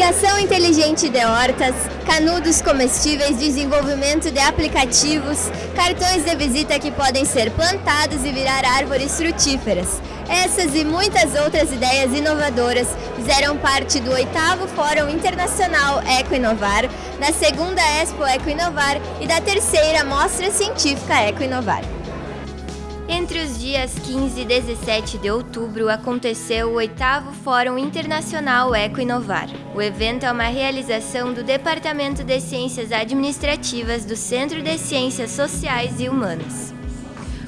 Irrigação inteligente de hortas, canudos comestíveis, desenvolvimento de aplicativos, cartões de visita que podem ser plantados e virar árvores frutíferas. Essas e muitas outras ideias inovadoras fizeram parte do oitavo Fórum Internacional Eco Inovar, da segunda Expo Eco Inovar e da terceira Mostra Científica Eco Inovar. Entre os dias 15 e 17 de outubro aconteceu o oitavo Fórum Internacional Eco Inovar. O evento é uma realização do Departamento de Ciências Administrativas do Centro de Ciências Sociais e Humanas.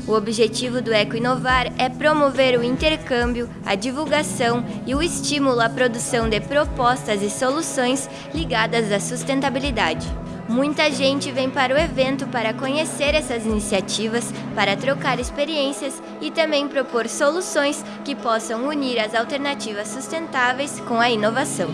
O objetivo do Eco Inovar é promover o intercâmbio, a divulgação e o estímulo à produção de propostas e soluções ligadas à sustentabilidade. Muita gente vem para o evento para conhecer essas iniciativas, para trocar experiências e também propor soluções que possam unir as alternativas sustentáveis com a inovação.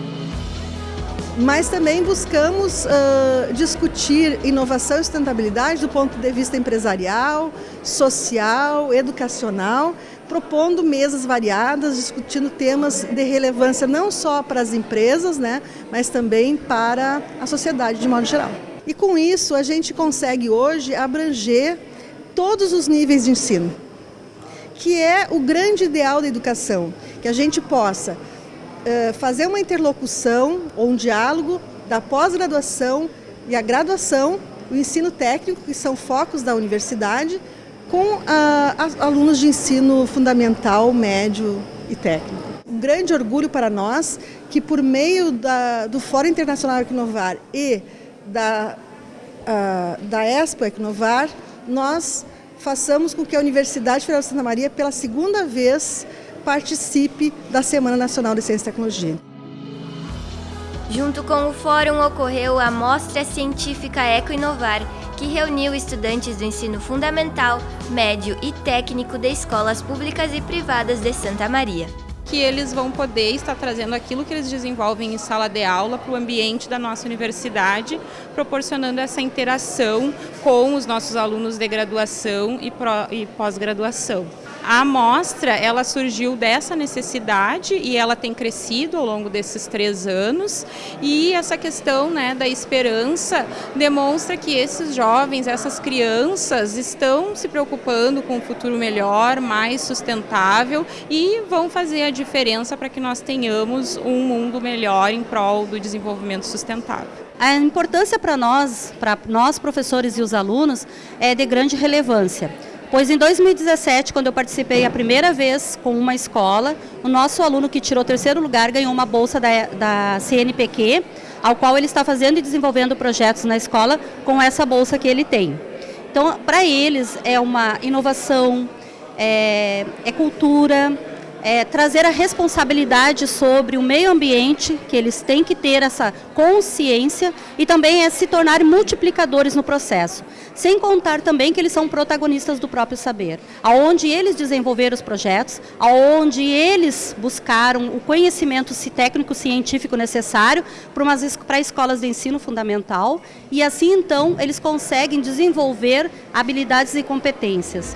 Mas também buscamos uh, discutir inovação e sustentabilidade do ponto de vista empresarial, social, educacional, propondo mesas variadas, discutindo temas de relevância não só para as empresas, né, mas também para a sociedade de modo geral. E com isso a gente consegue hoje abranger todos os níveis de ensino, que é o grande ideal da educação, que a gente possa uh, fazer uma interlocução ou um diálogo da pós-graduação e a graduação, o ensino técnico, que são focos da universidade, com uh, alunos de ensino fundamental, médio e técnico. Um grande orgulho para nós que por meio da, do Fórum Internacional Equinovar e da, uh, da Expo Equinovar, nós façamos com que a Universidade Federal de Santa Maria, pela segunda vez, participe da Semana Nacional de Ciência e Tecnologia. Junto com o fórum ocorreu a Mostra Científica Eco Inovar, que reuniu estudantes do ensino fundamental, médio e técnico de escolas públicas e privadas de Santa Maria que eles vão poder estar trazendo aquilo que eles desenvolvem em sala de aula para o ambiente da nossa universidade, proporcionando essa interação com os nossos alunos de graduação e pós-graduação. A amostra, ela surgiu dessa necessidade e ela tem crescido ao longo desses três anos e essa questão né, da esperança demonstra que esses jovens, essas crianças estão se preocupando com um futuro melhor, mais sustentável e vão fazer a diferença para que nós tenhamos um mundo melhor em prol do desenvolvimento sustentável. A importância para nós, para nós professores e os alunos, é de grande relevância. Pois em 2017, quando eu participei a primeira vez com uma escola, o nosso aluno que tirou terceiro lugar ganhou uma bolsa da, da CNPq, ao qual ele está fazendo e desenvolvendo projetos na escola com essa bolsa que ele tem. Então, para eles é uma inovação, é, é cultura, é, trazer a responsabilidade sobre o meio ambiente, que eles têm que ter essa consciência e também é se tornar multiplicadores no processo. Sem contar também que eles são protagonistas do próprio saber, aonde eles desenvolveram os projetos, aonde eles buscaram o conhecimento técnico científico necessário para escolas de ensino fundamental e assim então eles conseguem desenvolver habilidades e competências.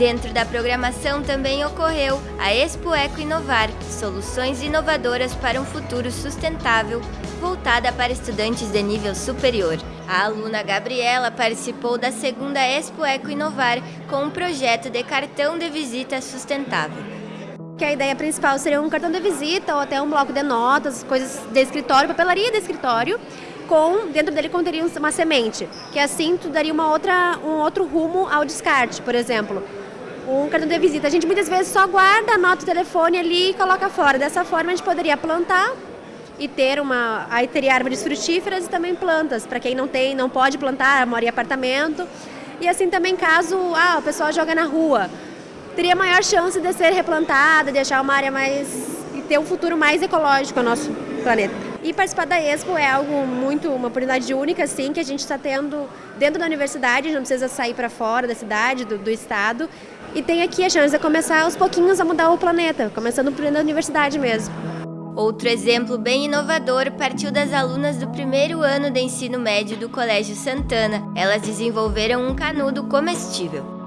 Dentro da programação também ocorreu a Expo Eco Inovar, soluções inovadoras para um futuro sustentável, voltada para estudantes de nível superior. A aluna Gabriela participou da segunda Expo Eco Inovar com um projeto de cartão de visita sustentável. Que a ideia principal seria um cartão de visita ou até um bloco de notas, coisas de escritório, papelaria de escritório, com dentro dele conteria uma semente, que assim tu daria uma outra, um outro rumo ao descarte, por exemplo um cartão de visita. A gente muitas vezes só guarda, anota o telefone ali e coloca fora. Dessa forma a gente poderia plantar e ter uma. Aí teria árvores frutíferas e também plantas. Para quem não tem, não pode plantar, mora em apartamento. E assim também caso ah, o pessoal joga na rua. Teria maior chance de ser replantada, deixar uma área mais. e ter um futuro mais ecológico ao nosso planeta. E participar da Expo é algo muito, uma oportunidade única, assim, que a gente está tendo dentro da universidade, não precisa sair para fora da cidade, do, do estado, e tem aqui a chance de começar aos pouquinhos a mudar o planeta, começando por da universidade mesmo. Outro exemplo bem inovador partiu das alunas do primeiro ano de ensino médio do Colégio Santana. Elas desenvolveram um canudo comestível.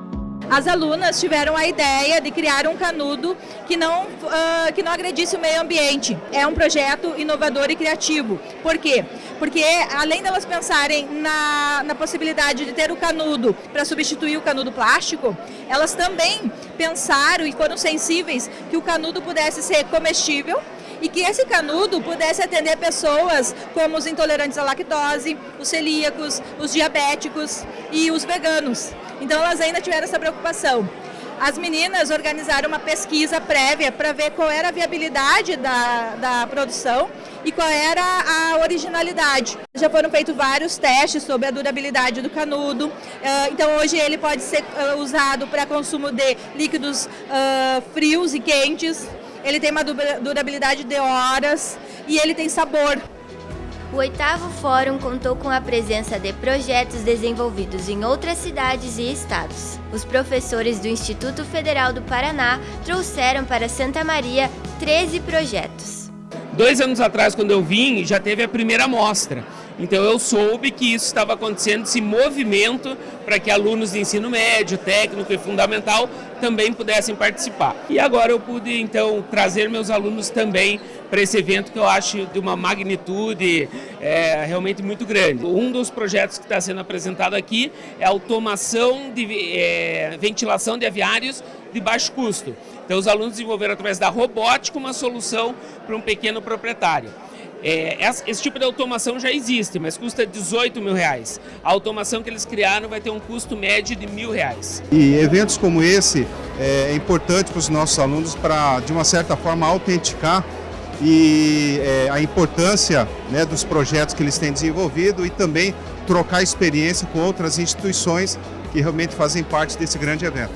As alunas tiveram a ideia de criar um canudo que não, uh, que não agredisse o meio ambiente. É um projeto inovador e criativo. Por quê? Porque além delas pensarem na, na possibilidade de ter o canudo para substituir o canudo plástico, elas também pensaram e foram sensíveis que o canudo pudesse ser comestível e que esse canudo pudesse atender pessoas como os intolerantes à lactose, os celíacos, os diabéticos e os veganos. Então elas ainda tiveram essa preocupação. As meninas organizaram uma pesquisa prévia para ver qual era a viabilidade da, da produção e qual era a originalidade. Já foram feitos vários testes sobre a durabilidade do canudo, ah, então hoje ele pode ser ah, usado para consumo de líquidos ah, frios e quentes, ele tem uma durabilidade de horas e ele tem sabor. O oitavo fórum contou com a presença de projetos desenvolvidos em outras cidades e estados. Os professores do Instituto Federal do Paraná trouxeram para Santa Maria 13 projetos. Dois anos atrás, quando eu vim, já teve a primeira mostra. Então eu soube que isso estava acontecendo, esse movimento para que alunos de ensino médio, técnico e fundamental também pudessem participar. E agora eu pude então trazer meus alunos também para esse evento que eu acho de uma magnitude é, realmente muito grande. Um dos projetos que está sendo apresentado aqui é automação de é, ventilação de aviários de baixo custo. Então os alunos desenvolveram através da robótica uma solução para um pequeno proprietário. É, esse tipo de automação já existe, mas custa 18 mil reais. A automação que eles criaram vai ter um custo médio de mil reais. E eventos como esse é, é importante para os nossos alunos para, de uma certa forma, autenticar e é, a importância né, dos projetos que eles têm desenvolvido e também trocar experiência com outras instituições que realmente fazem parte desse grande evento.